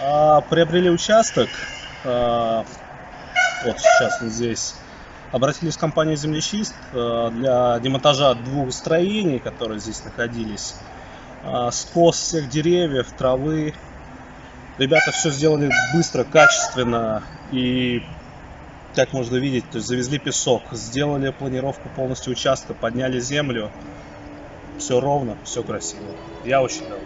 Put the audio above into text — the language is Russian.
А, приобрели участок, а, вот сейчас он здесь, обратились в компанию «Землечист» а, для демонтажа двух строений, которые здесь находились. А, скос всех деревьев, травы. Ребята все сделали быстро, качественно и, как можно видеть, то есть завезли песок, сделали планировку полностью участка, подняли землю. Все ровно, все красиво. Я очень доволен.